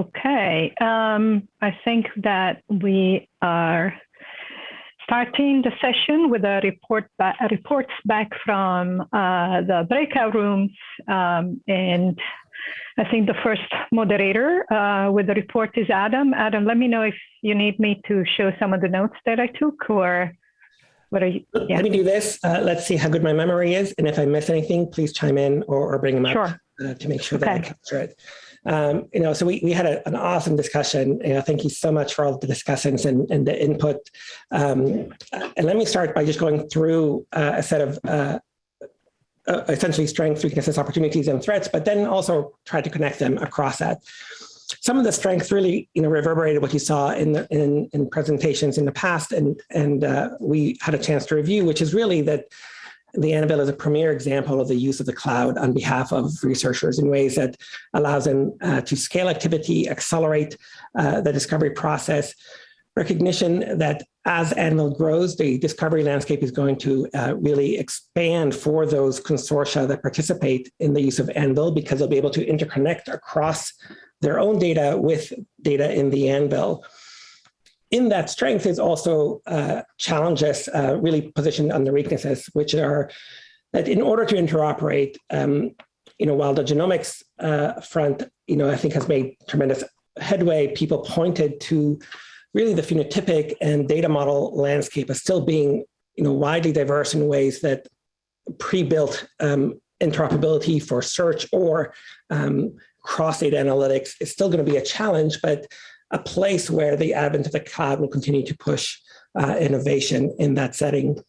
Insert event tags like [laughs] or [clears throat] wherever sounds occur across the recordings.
Okay, um, I think that we are starting the session with a report ba reports back from uh, the breakout rooms. Um, and I think the first moderator uh, with the report is Adam. Adam, let me know if you need me to show some of the notes that I took or what are you? Yeah. Let me do this. Uh, let's see how good my memory is. And if I miss anything, please chime in or, or bring them up sure. Uh, to make sure okay. that I capture it. Um, you know, so we, we had a, an awesome discussion. You know, thank you so much for all the discussions and, and the input. Um, and let me start by just going through uh, a set of uh, uh, essentially strengths, weaknesses, opportunities, and threats, but then also try to connect them across that. Some of the strengths really, you know, reverberated what you saw in the in, in presentations in the past, and and uh, we had a chance to review, which is really that the Anvil is a premier example of the use of the cloud on behalf of researchers in ways that allows them uh, to scale activity, accelerate uh, the discovery process, recognition that as Anvil grows, the discovery landscape is going to uh, really expand for those consortia that participate in the use of Anvil because they'll be able to interconnect across their own data with data in the Anvil in that strength is also uh, challenges uh, really positioned under weaknesses, which are that in order to interoperate, um, you know, while the genomics uh, front, you know, I think has made tremendous headway, people pointed to really the phenotypic and data model landscape as still being, you know, widely diverse in ways that pre-built um, interoperability for search or um, cross data analytics is still going to be a challenge, but a place where the advent of the cloud will continue to push uh, innovation in that setting.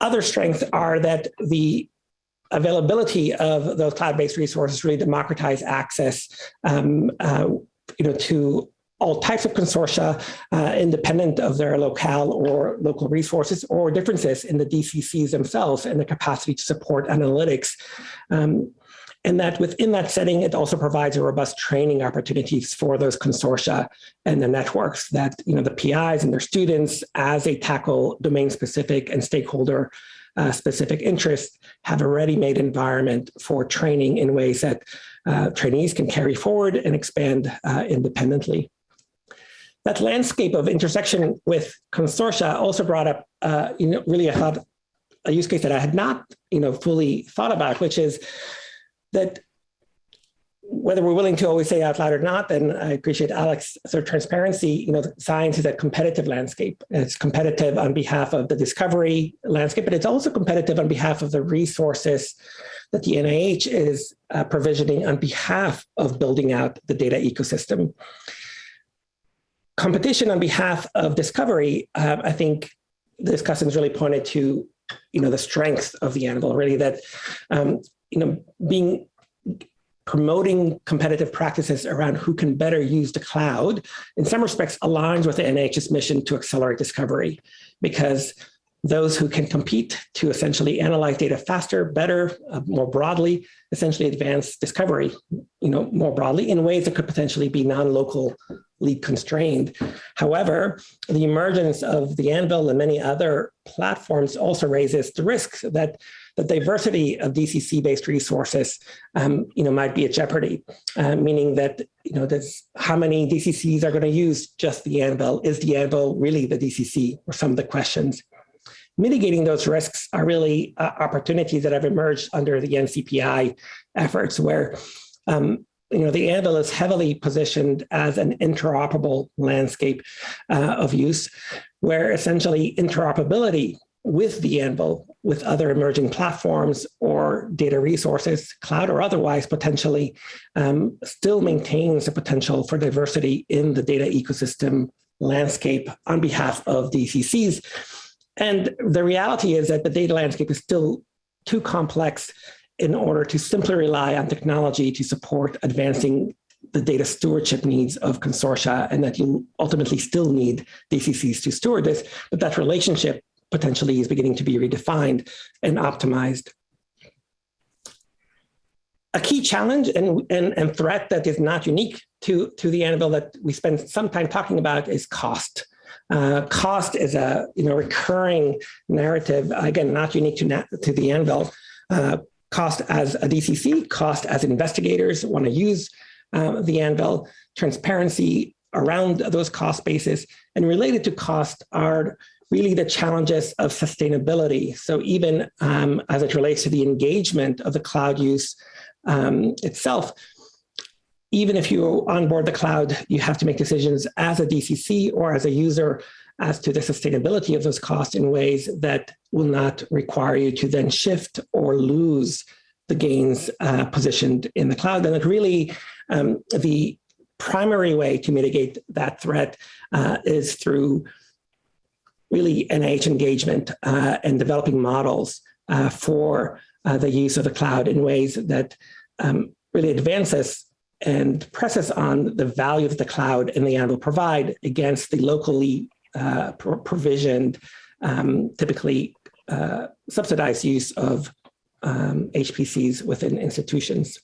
Other strengths are that the availability of those cloud-based resources really democratize access um, uh, you know, to all types of consortia, uh, independent of their locale or local resources or differences in the DCCs themselves and the capacity to support analytics. Um, and that within that setting, it also provides a robust training opportunities for those consortia and the networks that you know the PIs and their students, as they tackle domain-specific and stakeholder uh, specific interests, have a ready-made environment for training in ways that uh, trainees can carry forward and expand uh, independently. That landscape of intersection with consortia also brought up, uh, you know, really I thought a use case that I had not, you know, fully thought about, which is that whether we're willing to always say out loud or not, then I appreciate Alex sort of transparency. You know, science is a competitive landscape. It's competitive on behalf of the discovery landscape, but it's also competitive on behalf of the resources that the NIH is uh, provisioning on behalf of building out the data ecosystem. Competition on behalf of discovery, uh, I think the discussants really pointed to, you know, the strength of the Anvil, really that um, you know, being promoting competitive practices around who can better use the cloud, in some respects aligns with the NIH's mission to accelerate discovery because those who can compete to essentially analyze data faster, better, uh, more broadly, essentially advance discovery, you know, more broadly in ways that could potentially be non-locally constrained. However, the emergence of the Anvil and many other platforms also raises the risk that the diversity of DCC-based resources, um, you know, might be at jeopardy, uh, meaning that, you know, there's how many DCCs are going to use just the Anvil? Is the Anvil really the DCC? Or some of the questions. Mitigating those risks are really uh, opportunities that have emerged under the NCPI efforts where um, you know, the Anvil is heavily positioned as an interoperable landscape uh, of use, where essentially interoperability with the Anvil, with other emerging platforms or data resources, cloud or otherwise, potentially um, still maintains the potential for diversity in the data ecosystem landscape on behalf of DCCs. And the reality is that the data landscape is still too complex in order to simply rely on technology to support advancing the data stewardship needs of consortia and that you ultimately still need DCCs to steward this, but that relationship potentially is beginning to be redefined and optimized. A key challenge and, and, and threat that is not unique to, to the Anvil that we spend some time talking about is cost. Uh, cost is a you know recurring narrative, again, not unique to, to the Anvil. Uh, cost as a DCC, cost as investigators want to use um, the Anvil, transparency around those cost bases, and related to cost are really the challenges of sustainability. So even um, as it relates to the engagement of the cloud use um, itself, even if you onboard the cloud, you have to make decisions as a DCC or as a user as to the sustainability of those costs in ways that will not require you to then shift or lose the gains uh, positioned in the cloud. And it really, um, the primary way to mitigate that threat uh, is through really NIH engagement uh, and developing models uh, for uh, the use of the cloud in ways that um, really advances and presses on the value that the cloud and the Anvil provide against the locally uh, pro provisioned, um, typically uh, subsidized use of um, HPCs within institutions.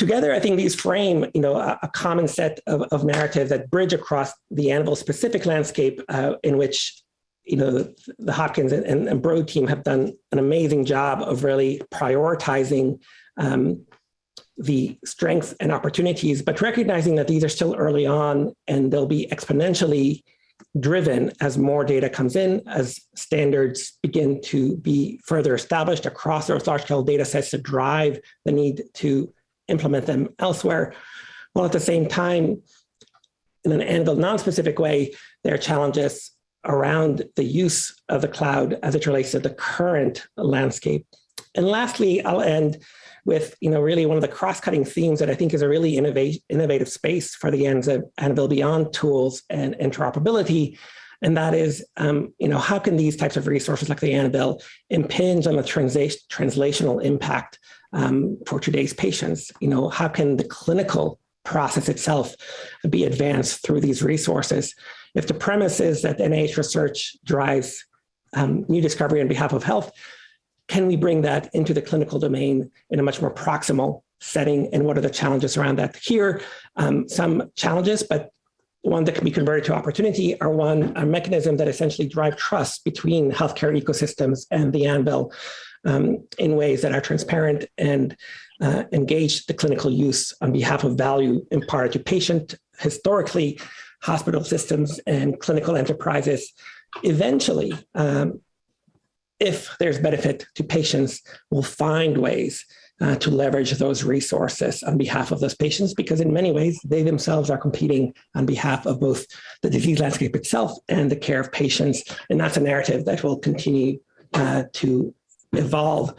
Together, I think these frame, you know, a, a common set of, of, narratives that bridge across the Anvil specific landscape uh, in which, you know, the, the Hopkins and, and, Broad team have done an amazing job of really prioritizing um, the strengths and opportunities, but recognizing that these are still early on and they'll be exponentially driven as more data comes in, as standards begin to be further established across those large scale data sets to drive the need to implement them elsewhere. While at the same time, in an Anvil non-specific way, there are challenges around the use of the cloud as it relates to the current landscape. And lastly, I'll end with you know really one of the cross-cutting themes that I think is a really innovate, innovative space for the Anvil Beyond tools and interoperability. And that is, um, you know, how can these types of resources like the Anvil impinge on the translation, translational impact um, for today's patients? You know, how can the clinical process itself be advanced through these resources? If the premise is that NIH research drives um, new discovery on behalf of health, can we bring that into the clinical domain in a much more proximal setting? And what are the challenges around that? Here, um, some challenges, but one that can be converted to opportunity are one, a mechanism that essentially drive trust between healthcare ecosystems and the Anvil um, in ways that are transparent and uh, engage the clinical use on behalf of value imparted to patient. Historically, hospital systems and clinical enterprises eventually um, if there's benefit to patients, will find ways uh, to leverage those resources on behalf of those patients, because in many ways, they themselves are competing on behalf of both the disease landscape itself and the care of patients. And that's a narrative that will continue uh, to evolve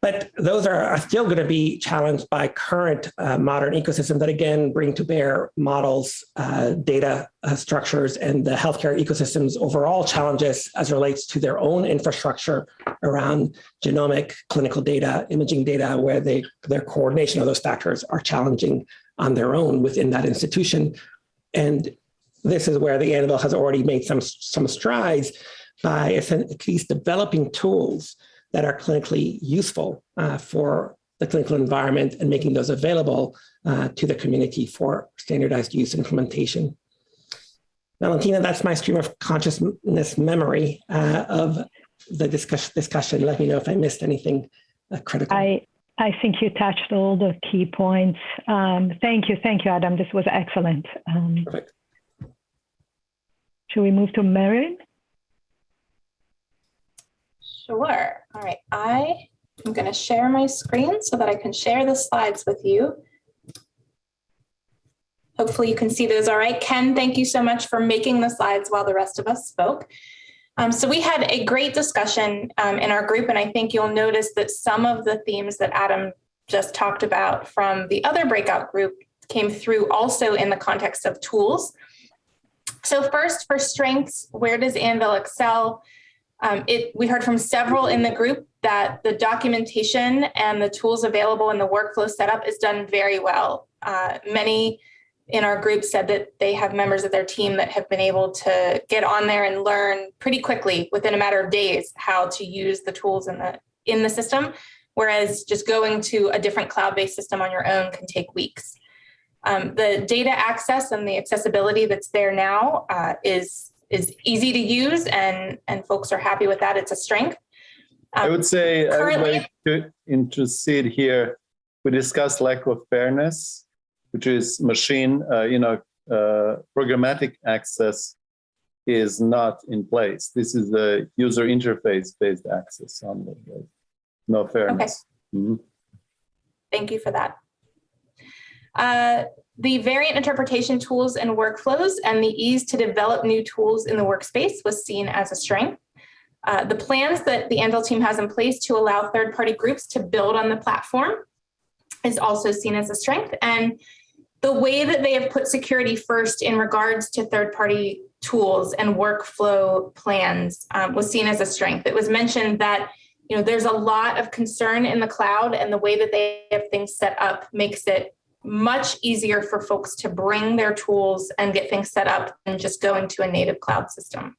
but those are, are still going to be challenged by current uh, modern ecosystems that again bring to bear models, uh, data uh, structures, and the healthcare ecosystems overall challenges as relates to their own infrastructure around genomic clinical data, imaging data, where they, their coordination of those factors are challenging on their own within that institution. And this is where the Anvil has already made some, some strides by at least developing tools that are clinically useful uh, for the clinical environment and making those available uh, to the community for standardized use and implementation. Valentina, that's my stream of consciousness memory uh, of the discuss discussion. Let me know if I missed anything uh, critical. I, I think you touched all the key points. Um, thank you. Thank you, Adam. This was excellent. Um, Perfect. Should we move to Marion? Sure. All right. I am going to share my screen so that I can share the slides with you. Hopefully you can see those all right. Ken, thank you so much for making the slides while the rest of us spoke. Um, so we had a great discussion um, in our group, and I think you'll notice that some of the themes that Adam just talked about from the other breakout group came through also in the context of tools. So first, for strengths, where does Anvil excel? Um, it, we heard from several in the group that the documentation and the tools available in the workflow setup is done very well. Uh, many in our group said that they have members of their team that have been able to get on there and learn pretty quickly within a matter of days how to use the tools in the in the system, whereas just going to a different cloud-based system on your own can take weeks. Um, the data access and the accessibility that's there now uh, is is easy to use and, and folks are happy with that. It's a strength. I Um, would say I would currently- like to intercede here. We discussed lack of fairness, which is machine, uh, you know, uh, programmatic access is not in place. This is a user interface based access on the, no fairness. Mhm. Thank you for that. Uh, The variant interpretation tools and workflows and the ease to develop new tools in the workspace was seen as a strength. Uh, The plans that the Anvil team has in place to allow third-party groups to build on the platform is also seen as a strength. And the way that they have put security first in regards to third-party tools and workflow plans um, was seen as a strength. It was mentioned that you know, there's a lot of concern in the cloud and the way that they have things set up makes it much easier for folks to bring their tools and get things set up and just go into a native cloud system.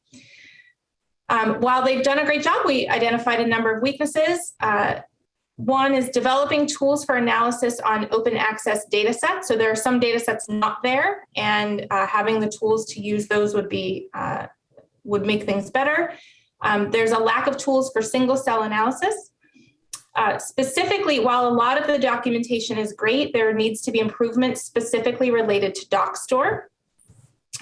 Um, while they've done a great job, we identified a number of weaknesses. Uh, one is developing tools for analysis on open access data sets. So there are some data sets not there and uh, having the tools to use those would be uh, would make things better. Um, there's a lack of tools for single cell analysis. Uh, specifically, while a lot of the documentation is great, there needs to be improvements specifically related to Dockstore.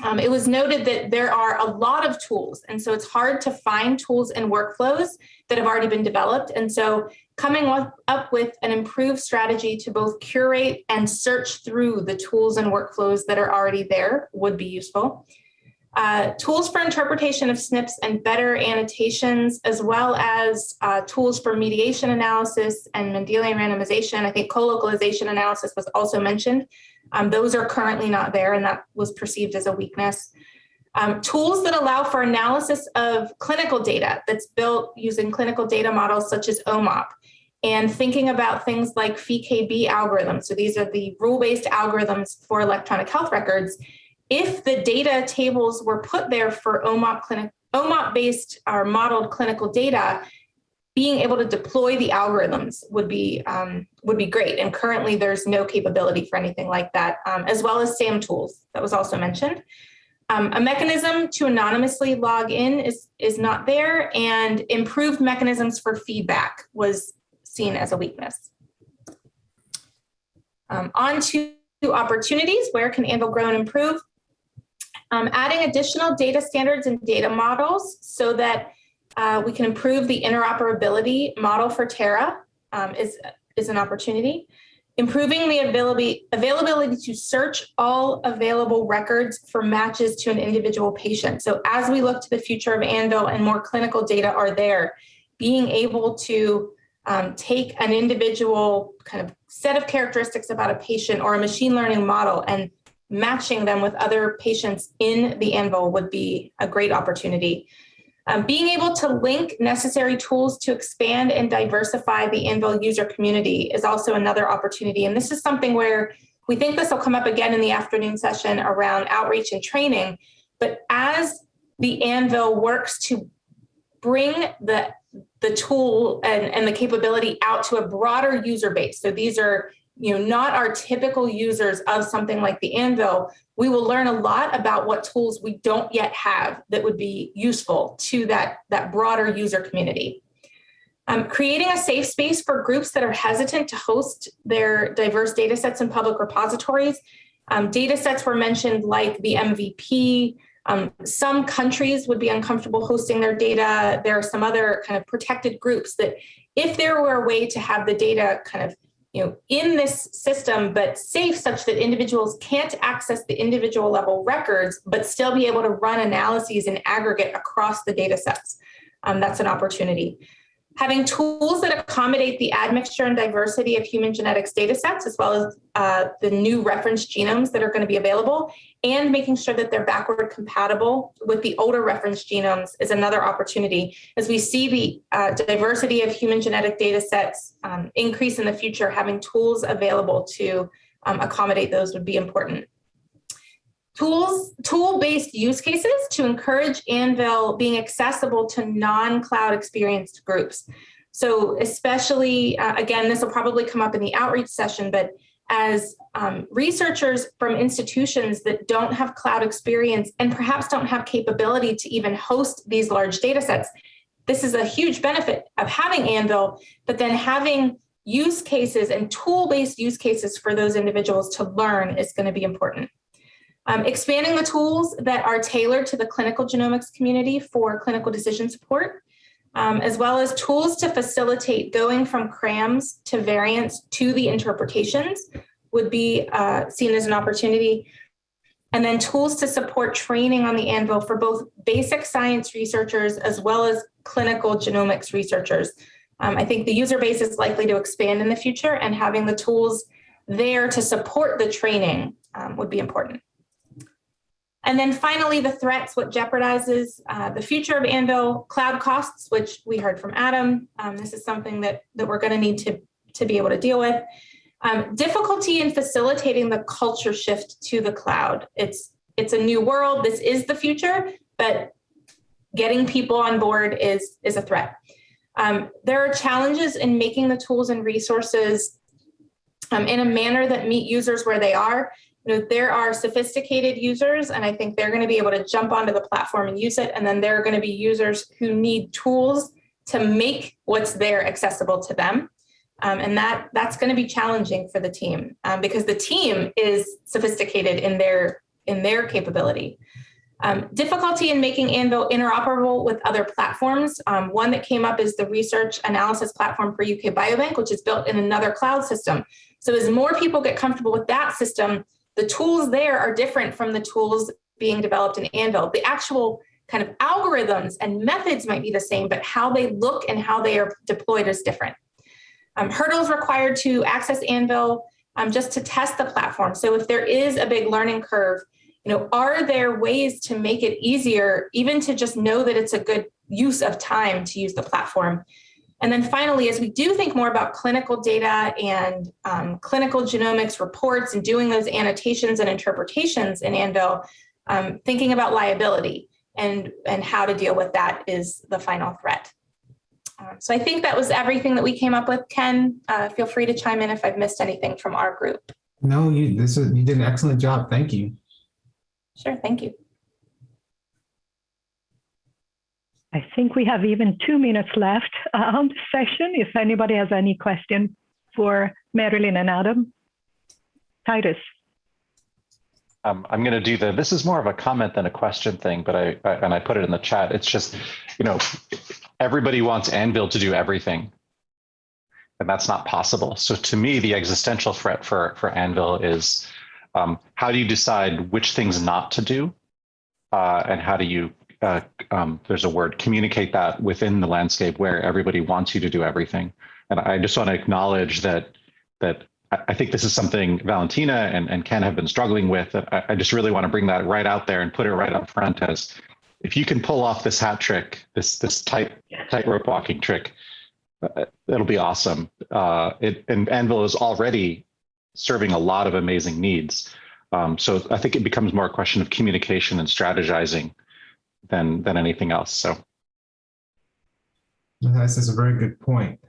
Um, it was noted that there are a lot of tools, and so it's hard to find tools and workflows that have already been developed. And so coming up with an improved strategy to both curate and search through the tools and workflows that are already there would be useful. Uh, tools for interpretation of SNPs and better annotations, as well as uh, tools for mediation analysis and Mendelian randomization. I think co-localization analysis was also mentioned. Um, those are currently not there, and that was perceived as a weakness. Um, tools that allow for analysis of clinical data that's built using clinical data models such as OMOP, and thinking about things like PheKB algorithms. So these are the rule-based algorithms for electronic health records if the data tables were put there for OMOP clinic, OMOP based or modeled clinical data, being able to deploy the algorithms would be um, would be great. And currently, there's no capability for anything like that, um, as well as SAMtools that was also mentioned. Um, a mechanism to anonymously log in is is not there, and improved mechanisms for feedback was seen as a weakness. Um, on to opportunities. Where can Anvil grow and improve? Um, adding additional data standards and data models so that uh, we can improve the interoperability model for Terra um, is, is an opportunity. Improving the availability, availability to search all available records for matches to an individual patient. So as we look to the future of Anvil and more clinical data are there, being able to um, take an individual kind of set of characteristics about a patient or a machine learning model and matching them with other patients in the Anvil would be a great opportunity. Um, being able to link necessary tools to expand and diversify the Anvil user community is also another opportunity. And this is something where we think this will come up again in the afternoon session around outreach and training. But as the Anvil works to bring the, the tool and, and the capability out to a broader user base. So these are you know, not our typical users of something like the Anvil, we will learn a lot about what tools we don't yet have that would be useful to that, that broader user community. Um, creating a safe space for groups that are hesitant to host their diverse data sets in public repositories. Um, data sets were mentioned like the MVP. Um, some countries would be uncomfortable hosting their data. There are some other kind of protected groups that if there were a way to have the data kind of you know, in this system, but safe such that individuals can't access the individual level records, but still be able to run analyses in aggregate across the data sets. Um, that's an opportunity. Having tools that accommodate the admixture and diversity of human genetics data sets, as well as uh, the new reference genomes that are going to be available, and making sure that they're backward compatible with the older reference genomes is another opportunity. As we see the uh, diversity of human genetic data sets um, increase in the future, having tools available to um, accommodate those would be important. Tools, tool-based use cases to encourage Anvil being accessible to non-cloud experienced groups. So especially, uh, again, this will probably come up in the outreach session, but as um, researchers from institutions that don't have cloud experience and perhaps don't have capability to even host these large data sets, this is a huge benefit of having Anvil, but then having use cases and tool-based use cases for those individuals to learn is going to be important. Um, expanding the tools that are tailored to the clinical genomics community for clinical decision support, um, as well as tools to facilitate going from CRAMs to variants to the interpretations would be uh, seen as an opportunity. And then tools to support training on the Anvil for both basic science researchers as well as clinical genomics researchers. Um, I think the user base is likely to expand in the future and having the tools there to support the training um, would be important. And then finally, the threats, what jeopardizes uh, the future of Anvil, cloud costs, which we heard from Adam. Um, this is something that, that we're gonna need to, to be able to deal with. Um, difficulty in facilitating the culture shift to the cloud. It's, it's a new world, this is the future, but getting people on board is, is a threat. Um, there are challenges in making the tools and resources um, in a manner that meet users where they are you know, there are sophisticated users, and I think they're going to be able to jump onto the platform and use it. And then there are going to be users who need tools to make what's there accessible to them. Um, and that that's going to be challenging for the team um, because the team is sophisticated in their in their capability. Um, difficulty in making Anvil interoperable with other platforms. Um, one that came up is the research analysis platform for UK Biobank, which is built in another cloud system. So as more people get comfortable with that system, the tools there are different from the tools being developed in Anvil. The actual kind of algorithms and methods might be the same, but how they look and how they are deployed is different. Um, hurdles required to access Anvil um, just to test the platform. So if there is a big learning curve, you know, are there ways to make it easier, even to just know that it's a good use of time to use the platform? And then finally, as we do think more about clinical data and um, clinical genomics reports and doing those annotations and interpretations in Anvil, um, thinking about liability and, and how to deal with that is the final threat. Um, so I think that was everything that we came up with. Ken, uh, feel free to chime in if I've missed anything from our group. No, you this is you did an excellent job. Thank you. Sure, thank you. I think we have even two minutes left uh, on the session. If anybody has any question for Marilyn and Adam. Titus. Um, I'm going to do the, this is more of a comment than a question thing, but I, I, and I put it in the chat. It's just, you know, everybody wants Anvil to do everything. And that's not possible. So to me, the existential threat for, for Anvil is um, how do you decide which things not to do? Uh, and how do you uh, um, there's a word, communicate that within the landscape where everybody wants you to do everything. And I just want to acknowledge that that I think this is something Valentina and, and Ken have been struggling with. I, I just really want to bring that right out there and put it right up front as if you can pull off this hat trick, this this tight tightrope walking trick, uh, it'll be awesome. Uh, it, and Anvil is already serving a lot of amazing needs. Um, so I think it becomes more a question of communication and strategizing than than anything else. So this is a very good point.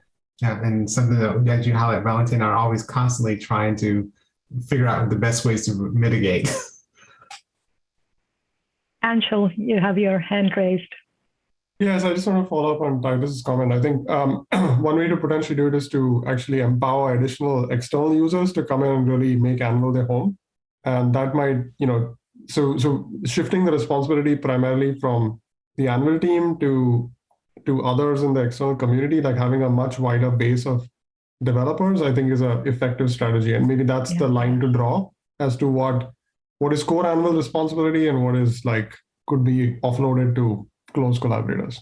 Yeah, and something that, that you highlight, Valentin, are always constantly trying to figure out the best ways to mitigate. [laughs] Anshul, you have your hand raised. Yes, I just want to follow up on Titus's comment. I think um, [clears throat] one way to potentially do it is to actually empower additional external users to come in and really make Anvil their home. And that might, you know, so so shifting the responsibility primarily from the Anvil team to to others in the external community, like having a much wider base of developers, I think is a effective strategy. And maybe that's yeah. the line to draw as to what what is core Anvil responsibility and what is like could be offloaded to close collaborators.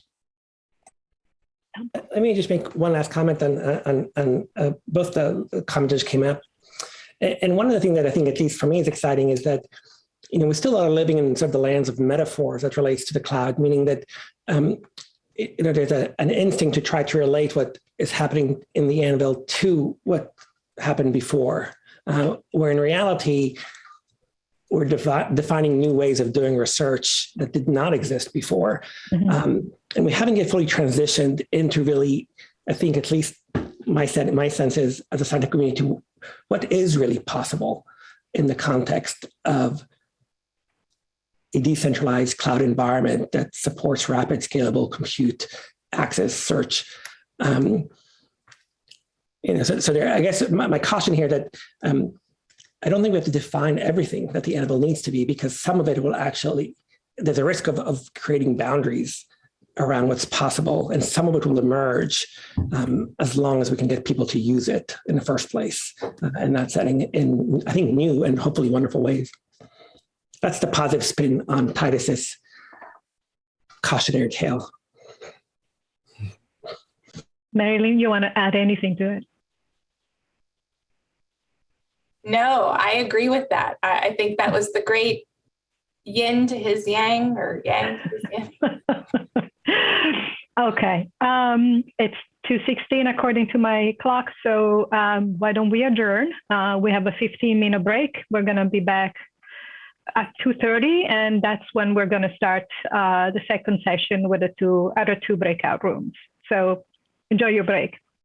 Let me just make one last comment on on, on uh, both the commenters came up. And one of the things that I think, at least for me, is exciting is that you know, we still are living in sort of the lands of metaphors that relates to the cloud, meaning that, um, you know, there's a, an instinct to try to relate what is happening in the Anvil to what happened before, uh, where in reality, we're defi defining new ways of doing research that did not exist before. Mm -hmm. um, and we haven't yet fully transitioned into really, I think at least my, sense, my sense is as a scientific community, what is really possible in the context of a decentralized cloud environment that supports rapid scalable compute access, search. Um, you know, so, so there, I guess my, my caution here that um, I don't think we have to define everything that the Anvil needs to be because some of it will actually, there's a risk of, of creating boundaries around what's possible and some of it will emerge um, as long as we can get people to use it in the first place uh, and that setting in, I think, new and hopefully wonderful ways. That's the positive spin on Titus's cautionary tale. Marilyn, you want to add anything to it? No, I agree with that. I, I think that was the great yin to his yang or yang to his yin. [laughs] okay. Um, it's 2.16 according to my clock. So um, why don't we adjourn? Uh, we have a 15 minute break. We're going to be back at 2.30 and that's when we're going to start uh, the second session with the two other two breakout rooms. So enjoy your break.